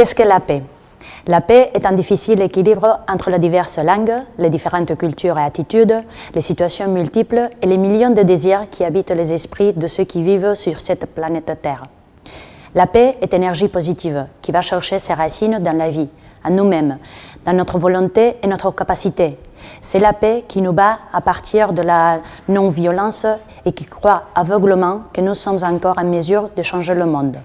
Qu'est-ce que la paix? La paix est un difficile équilibre entre les diverses langues, les différentes cultures et attitudes, les situations multiples et les millions de désirs qui habitent les esprits de ceux qui vivent sur cette planète Terre. La paix est énergie positive qui va chercher ses racines dans la vie, à nous-mêmes, dans notre volonté et notre capacité. C'est la paix qui nous bat à partir de la non-violence et qui croit aveuglement que nous sommes encore en mesure de changer le monde.